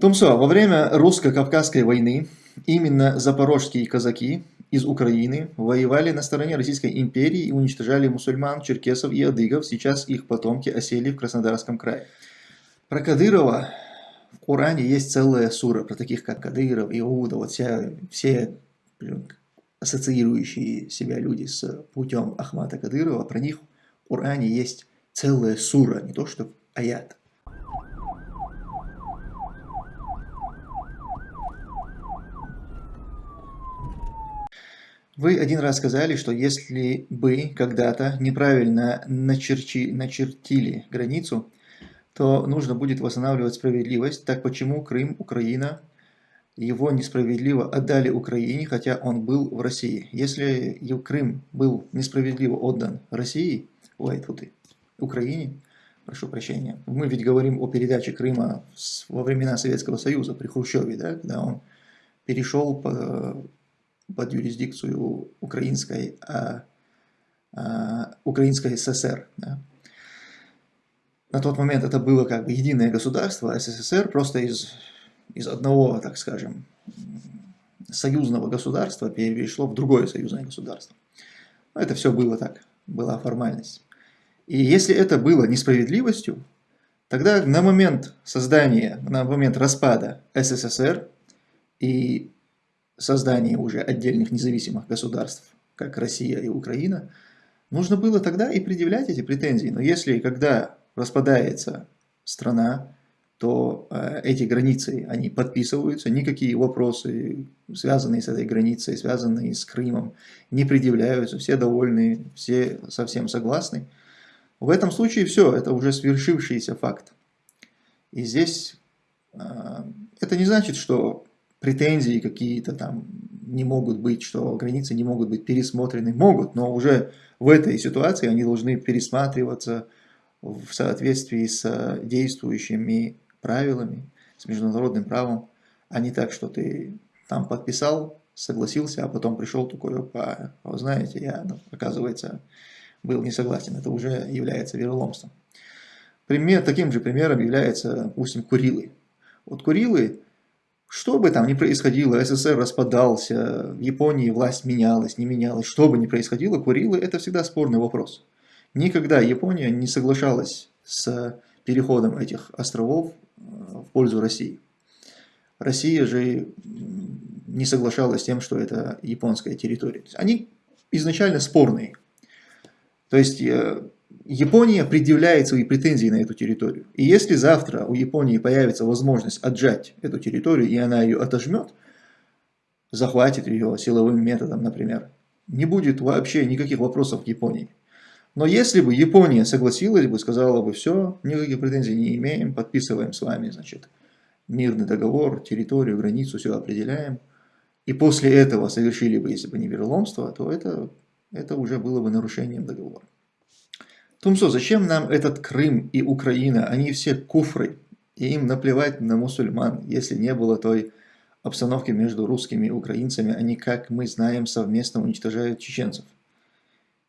Тумсо, во время русско-кавказской войны именно запорожские казаки из Украины воевали на стороне Российской империи и уничтожали мусульман, черкесов и адыгов. Сейчас их потомки осели в Краснодарском крае. Про Кадырова в Коране есть целая сура, про таких как Кадыров, Иуда, вот вся, все ассоциирующие себя люди с путем Ахмата Кадырова, про них в Коране есть целая сура, не то что аят. Вы один раз сказали, что если бы когда-то неправильно начерчи, начертили границу, то нужно будет восстанавливать справедливость. Так почему Крым, Украина, его несправедливо отдали Украине, хотя он был в России? Если Крым был несправедливо отдан России, ой, тут и Украине, прошу прощения, мы ведь говорим о передаче Крыма во времена Советского Союза при Хрущеве, да, когда он перешел по под юрисдикцию украинской, а, а, украинской ССР. Да. На тот момент это было как бы единое государство, а СССР просто из, из одного, так скажем, союзного государства перешло в другое союзное государство. Это все было так, была формальность. И если это было несправедливостью, тогда на момент создания, на момент распада СССР и создания уже отдельных независимых государств, как Россия и Украина, нужно было тогда и предъявлять эти претензии. Но если, когда распадается страна, то э, эти границы, они подписываются, никакие вопросы, связанные с этой границей, связанные с Крымом, не предъявляются, все довольны, все совсем согласны. В этом случае все, это уже свершившийся факт. И здесь э, это не значит, что претензии какие-то там не могут быть, что границы не могут быть пересмотрены. Могут, но уже в этой ситуации они должны пересматриваться в соответствии с действующими правилами, с международным правом, а не так, что ты там подписал, согласился, а потом пришел такой, опа, знаете, я, ну, оказывается, был не согласен. Это уже является вероломством. Пример, таким же примером является, допустим, Курилы. Вот Курилы что бы там ни происходило, СССР распадался, в Японии власть менялась, не менялась, что бы ни происходило, Курилы – это всегда спорный вопрос. Никогда Япония не соглашалась с переходом этих островов э, в пользу России. Россия же не соглашалась с тем, что это японская территория. Они изначально спорные. То есть э, Япония предъявляет свои претензии на эту территорию. И если завтра у Японии появится возможность отжать эту территорию, и она ее отожмет, захватит ее силовым методом, например, не будет вообще никаких вопросов к Японии. Но если бы Япония согласилась бы, сказала бы, все, никаких претензий не имеем, подписываем с вами, значит, мирный договор, территорию, границу, все определяем, и после этого совершили бы, если бы не вероломство, то это, это уже было бы нарушением договора. Тумсо, зачем нам этот Крым и Украина? Они все куфры, и им наплевать на мусульман, если не было той обстановки между русскими и украинцами, они, как мы знаем, совместно уничтожают чеченцев.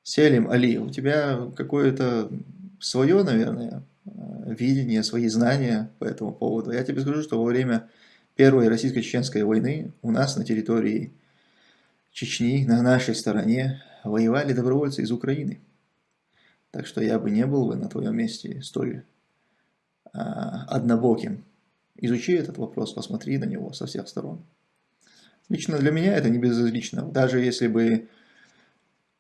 Селим Али, у тебя какое-то свое, наверное, видение, свои знания по этому поводу. Я тебе скажу, что во время Первой российско-чеченской войны у нас на территории Чечни, на нашей стороне, воевали добровольцы из Украины. Так что я бы не был бы на твоем месте столь а, однобоким. Изучи этот вопрос, посмотри на него со всех сторон. Лично для меня это не безразлично. Даже если бы,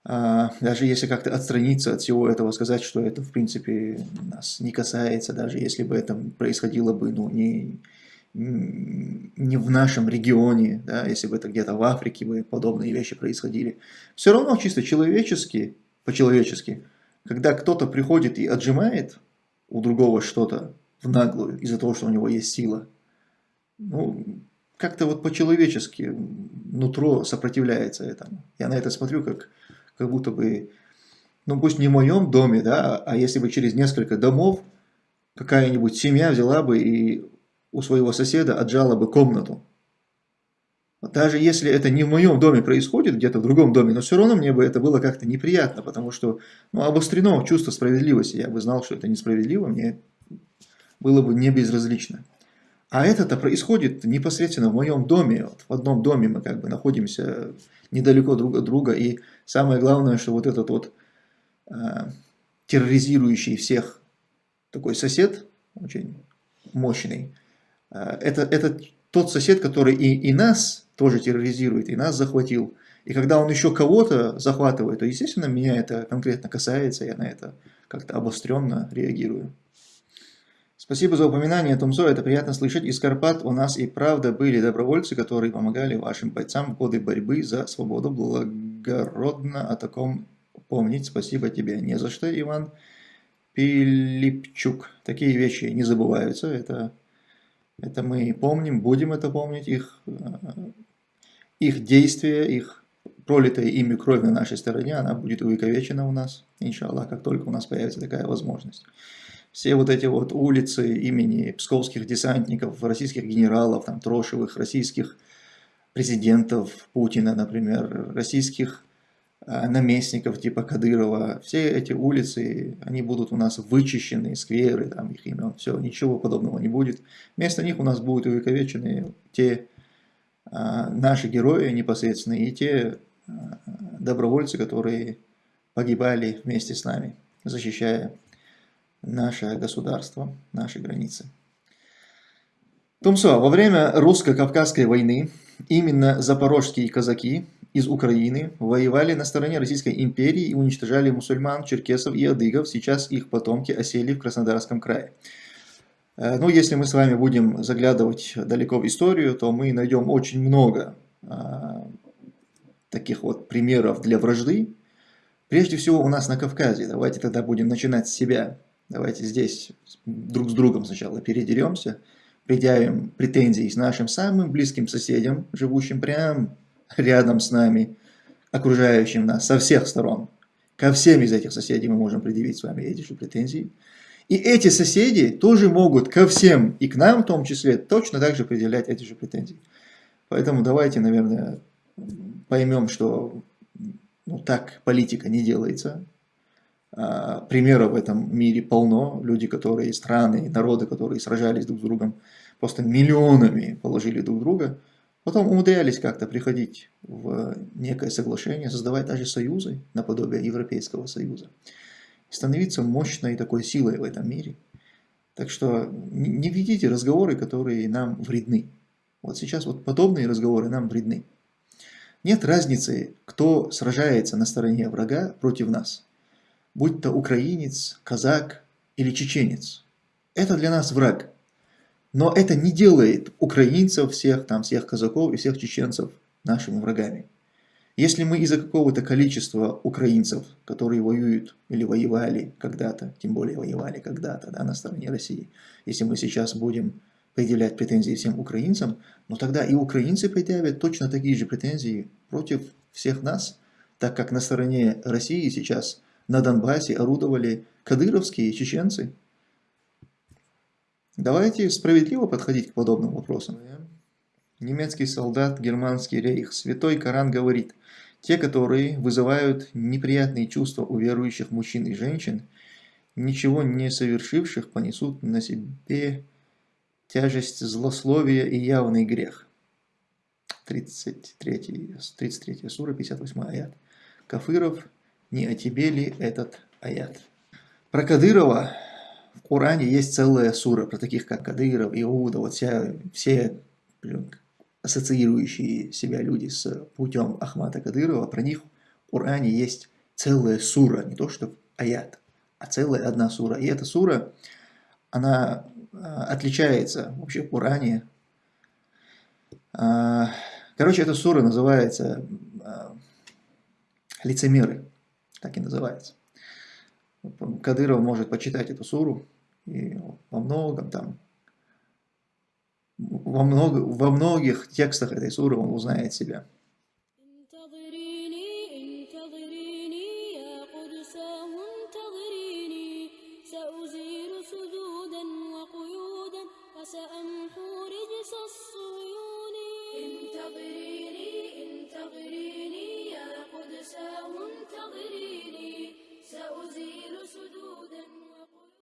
а, даже если как-то отстраниться от всего этого, сказать, что это в принципе нас не касается, даже если бы это происходило бы ну, не, не в нашем регионе, да, если бы это где-то в Африке бы подобные вещи происходили. Все равно чисто человечески, по-человечески, когда кто-то приходит и отжимает у другого что-то в наглую из-за того, что у него есть сила, ну, как-то вот по-человечески нутро сопротивляется этому. Я на это смотрю, как, как будто бы, ну пусть не в моем доме, да, а если бы через несколько домов какая-нибудь семья взяла бы и у своего соседа отжала бы комнату. Даже если это не в моем доме происходит, где-то в другом доме, но все равно мне бы это было как-то неприятно, потому что ну, обострено чувство справедливости. Я бы знал, что это несправедливо, мне было бы не безразлично. А это-то происходит непосредственно в моем доме. Вот в одном доме мы как бы находимся недалеко друг от друга. И самое главное, что вот этот вот э, терроризирующий всех такой сосед, очень мощный, э, это, это тот сосед, который и, и нас тоже терроризирует, и нас захватил. И когда он еще кого-то захватывает, то, естественно, меня это конкретно касается, я на это как-то обостренно реагирую. Спасибо за упоминание, Тумсо, это приятно слышать. Из Карпат у нас и правда были добровольцы, которые помогали вашим бойцам в годы борьбы за свободу. Благородно о таком помнить. Спасибо тебе. Не за что, Иван Пилипчук. Такие вещи не забываются. Это, это мы помним, будем это помнить. Их, э, их действия, их пролитая ими кровь на нашей стороне, она будет увековечена у нас, иншаллах, как только у нас появится такая возможность все вот эти вот улицы имени псковских десантников, российских генералов, там, Трошевых, российских президентов Путина, например, российских наместников типа Кадырова, все эти улицы, они будут у нас вычищены, скверы, там их имен, все, ничего подобного не будет. Вместо них у нас будут увековечены те а, наши герои непосредственно и те а, добровольцы, которые погибали вместе с нами, защищая наше государство, наши границы. Тумсо, во время русско-кавказской войны именно запорожские казаки из Украины воевали на стороне Российской империи и уничтожали мусульман, черкесов и адыгов. Сейчас их потомки осели в Краснодарском крае. Э, ну, если мы с вами будем заглядывать далеко в историю, то мы найдем очень много а, таких вот примеров для вражды. Прежде всего у нас на Кавказе. Давайте тогда будем начинать с себя. Давайте здесь друг с другом сначала передеремся, предъявим претензии с нашим самым близким соседям, живущим прямо рядом с нами, окружающим нас со всех сторон. Ко всем из этих соседей мы можем предъявить с вами эти же претензии. И эти соседи тоже могут ко всем, и к нам в том числе, точно так же предъявлять эти же претензии. Поэтому давайте, наверное, поймем, что ну, так политика не делается. А, примеров в этом мире полно. Люди, которые, страны, народы, которые сражались друг с другом, просто миллионами положили друг друга. Потом умудрялись как-то приходить в некое соглашение, создавать даже союзы, наподобие Европейского союза. Становиться мощной такой силой в этом мире. Так что не ведите разговоры, которые нам вредны. Вот сейчас вот подобные разговоры нам вредны. Нет разницы, кто сражается на стороне врага против нас будь то украинец, казак или чеченец. Это для нас враг. Но это не делает украинцев всех, там, всех казаков и всех чеченцев нашими врагами. Если мы из-за какого-то количества украинцев, которые воюют или воевали когда-то, тем более воевали когда-то да, на стороне России, если мы сейчас будем предъявлять претензии всем украинцам, но тогда и украинцы предъявят точно такие же претензии против всех нас, так как на стороне России сейчас на Донбассе орудовали кадыровские чеченцы. Давайте справедливо подходить к подобным вопросам. Немецкий солдат, германский рейх. Святой Коран говорит, те, которые вызывают неприятные чувства у верующих мужчин и женщин, ничего не совершивших, понесут на себе тяжесть злословия и явный грех. 33, 33 сура, 58 аят. Кафиров не о тебе ли этот аят? Про Кадырова в Коране есть целая сура, про таких как Кадыров, Иуда, вот вся, все ассоциирующие себя люди с путем Ахмата Кадырова, про них в Коране есть целая сура, не то что аят, а целая одна сура. И эта сура, она а, отличается вообще в Коране. А, короче, эта сура называется а, «Лицемеры» так и называется. Кадыров может почитать эту суру, и во многом там, во, много, во многих текстах этой суры он узнает себя.